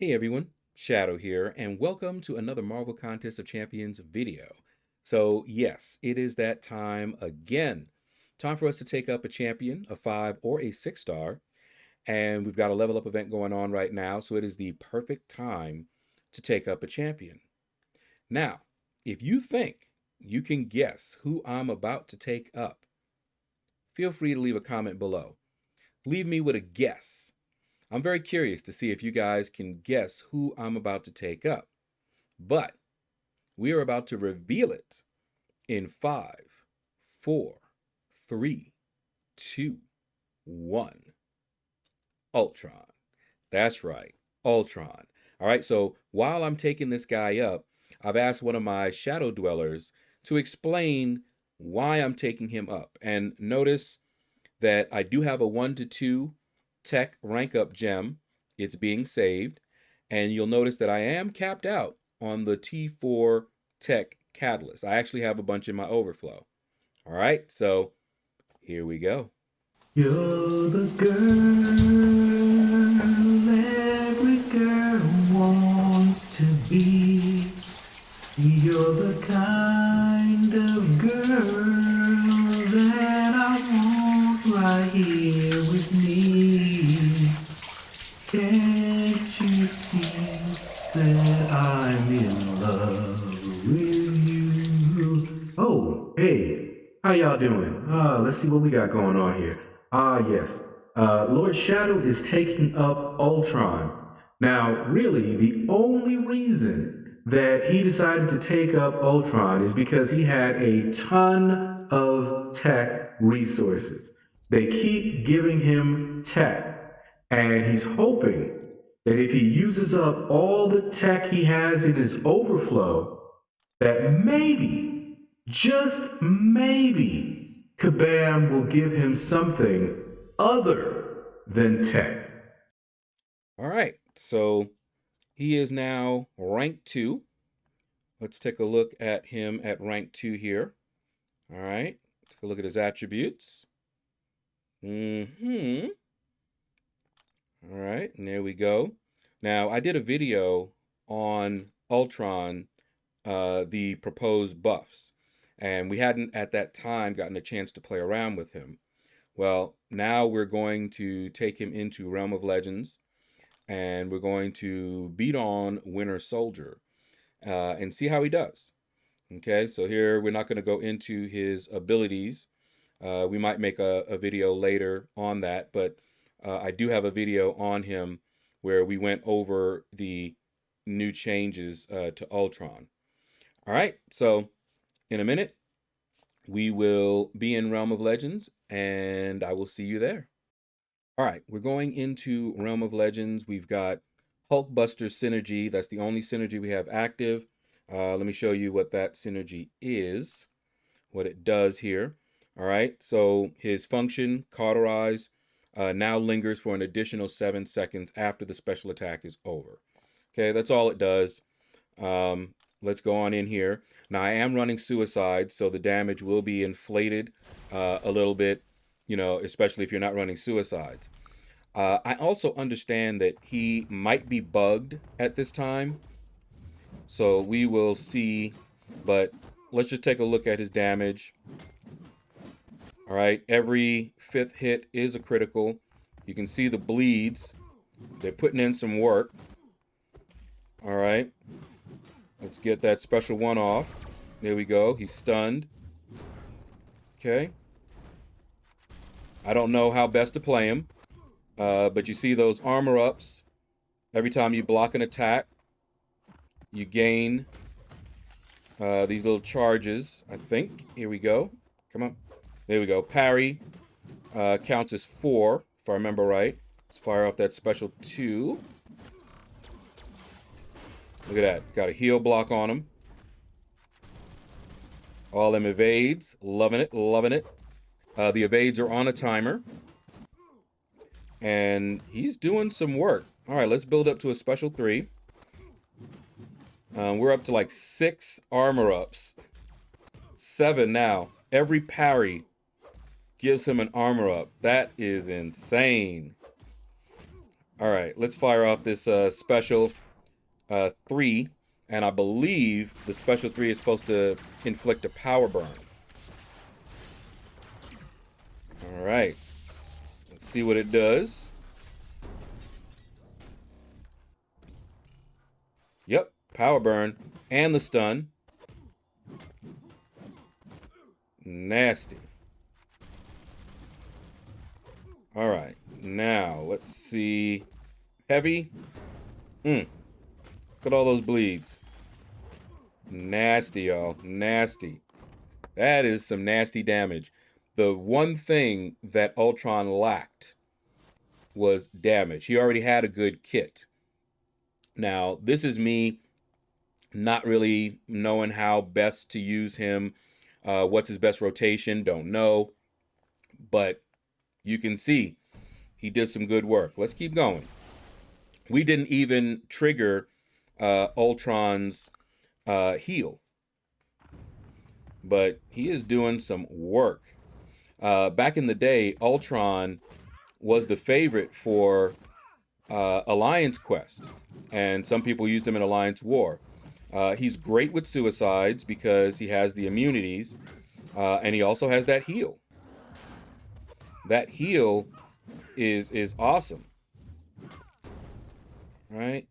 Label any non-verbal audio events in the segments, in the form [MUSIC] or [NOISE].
Hey everyone, Shadow here, and welcome to another Marvel Contest of Champions video. So yes, it is that time again. Time for us to take up a champion, a five or a six star, and we've got a level up event going on right now, so it is the perfect time to take up a champion. Now, if you think you can guess who I'm about to take up, feel free to leave a comment below. Leave me with a guess. I'm very curious to see if you guys can guess who I'm about to take up. But we are about to reveal it in five, four, three, two, one. Ultron. That's right, Ultron. All right, so while I'm taking this guy up, I've asked one of my shadow dwellers to explain why I'm taking him up. And notice that I do have a one to two tech rank up gem. It's being saved. And you'll notice that I am capped out on the T4 tech catalyst. I actually have a bunch in my overflow. All right, so here we go. You're the girl every girl wants to be. You're the kind of girl that I want right here with me. Can't you see that I'm in love with you? Oh, hey, how y'all doing? Uh, let's see what we got going on here. Ah, yes. Uh, Lord Shadow is taking up Ultron. Now, really, the only reason that he decided to take up Ultron is because he had a ton of tech resources. They keep giving him tech, and he's hoping that if he uses up all the tech he has in his overflow, that maybe, just maybe, Kabam will give him something other than tech. All right, so he is now rank two. Let's take a look at him at rank two here. All right, take a look at his attributes. Mm-hmm. All right, and there we go. Now, I did a video on Ultron, uh, the proposed buffs, and we hadn't at that time gotten a chance to play around with him. Well, now we're going to take him into Realm of Legends, and we're going to beat on Winter Soldier uh, and see how he does. Okay, so here we're not going to go into his abilities uh, we might make a, a, video later on that, but uh, I do have a video on him where we went over the new changes uh, to Ultron. All right, so in a minute, we will be in Realm of Legends, and I will see you there. All right, we're going into Realm of Legends. We've got Hulkbuster Synergy. That's the only synergy we have active. Uh, let me show you what that synergy is, what it does here. All right, so his function, cauterize, uh, now lingers for an additional seven seconds after the special attack is over. Okay, that's all it does. Um, let's go on in here. Now I am running suicide, so the damage will be inflated uh, a little bit, you know, especially if you're not running suicides. Uh, I also understand that he might be bugged at this time. So we will see, but let's just take a look at his damage. All right, every fifth hit is a critical. You can see the bleeds. They're putting in some work. All right, let's get that special one off. There we go. He's stunned. Okay. I don't know how best to play him, uh, but you see those armor ups. Every time you block an attack, you gain uh, these little charges, I think. Here we go. Come on. There we go. Parry uh, counts as four, if I remember right. Let's fire off that special two. Look at that. Got a heal block on him. All them evades. Loving it. Loving it. Uh, the evades are on a timer. And he's doing some work. All right, let's build up to a special three. Um, we're up to like six armor ups. Seven now. Every parry gives him an armor up. That is insane. All right, let's fire off this uh, special uh, three, and I believe the special three is supposed to inflict a power burn. All right, let's see what it does. Yep, power burn and the stun. Nasty. All right, now let's see. Heavy. Hmm. Look at all those bleeds. Nasty, y'all. Nasty. That is some nasty damage. The one thing that Ultron lacked was damage. He already had a good kit. Now, this is me not really knowing how best to use him. Uh, what's his best rotation? Don't know. But you can see he did some good work. Let's keep going. We didn't even trigger uh, Ultron's uh, heal. But he is doing some work. Uh, back in the day, Ultron was the favorite for uh, Alliance Quest. And some people used him in Alliance War. Uh, he's great with suicides because he has the immunities. Uh, and he also has that heal. That heal is is awesome. Right?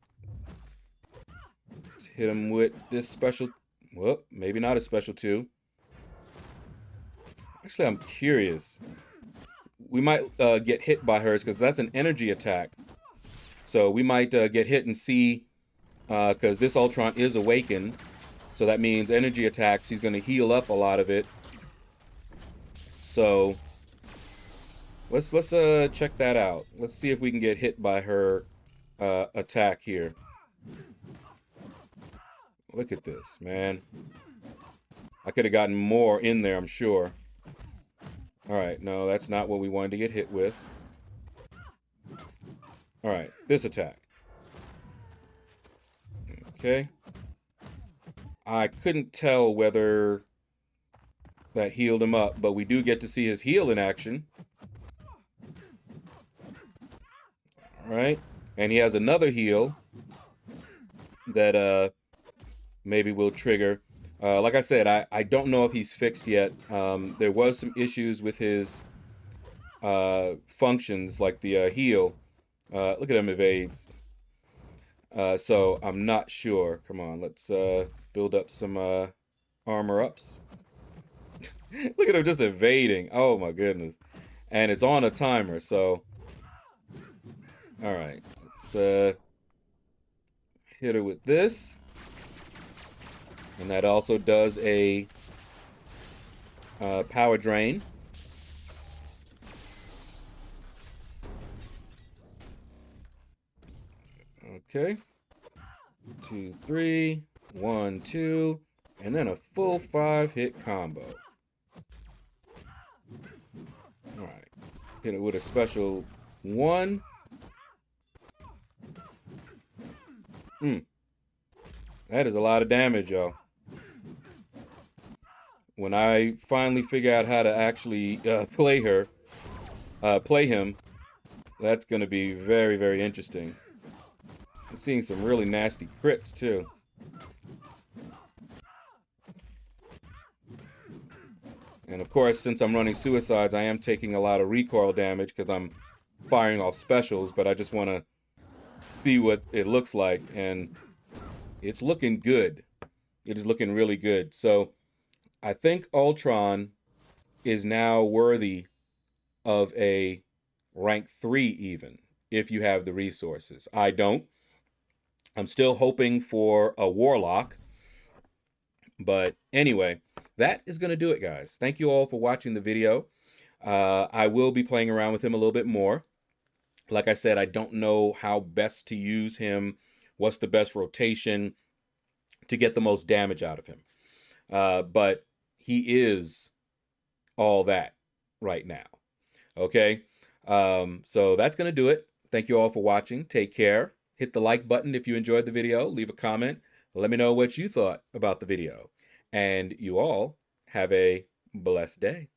Let's hit him with this special. Well, maybe not a special two. Actually, I'm curious. We might uh, get hit by hers because that's an energy attack. So we might uh, get hit and see because uh, this Ultron is awakened. So that means energy attacks. He's going to heal up a lot of it. So let's let's uh check that out. Let's see if we can get hit by her uh, attack here. Look at this, man. I could have gotten more in there, I'm sure. All right, no, that's not what we wanted to get hit with. All right, this attack. Okay. I couldn't tell whether that healed him up, but we do get to see his heal in action. Right. And he has another heal that uh maybe will trigger. Uh, like I said, I, I don't know if he's fixed yet. Um, there was some issues with his uh, functions, like the uh, heal. Uh, look at him evades. Uh, so I'm not sure. Come on, let's uh, build up some uh, armor ups. [LAUGHS] look at him just evading. Oh my goodness. And it's on a timer, so... Alright, let's uh, hit her with this. And that also does a uh, power drain. Okay. Two, three, one, two, and then a full five hit combo. Alright. Hit it with a special one. That is a lot of damage, y'all. When I finally figure out how to actually uh, play her, uh, play him, that's going to be very, very interesting. I'm seeing some really nasty crits too. And of course, since I'm running suicides, I am taking a lot of recoil damage because I'm firing off specials, but I just want to see what it looks like. And it's looking good. It is looking really good. So I think Ultron is now worthy of a rank 3 even, if you have the resources. I don't. I'm still hoping for a Warlock. But anyway, that is going to do it, guys. Thank you all for watching the video. Uh, I will be playing around with him a little bit more. Like I said, I don't know how best to use him. What's the best rotation to get the most damage out of him. Uh, but he is all that right now. Okay? Um, so that's going to do it. Thank you all for watching. Take care. Hit the like button if you enjoyed the video. Leave a comment. Let me know what you thought about the video. And you all have a blessed day.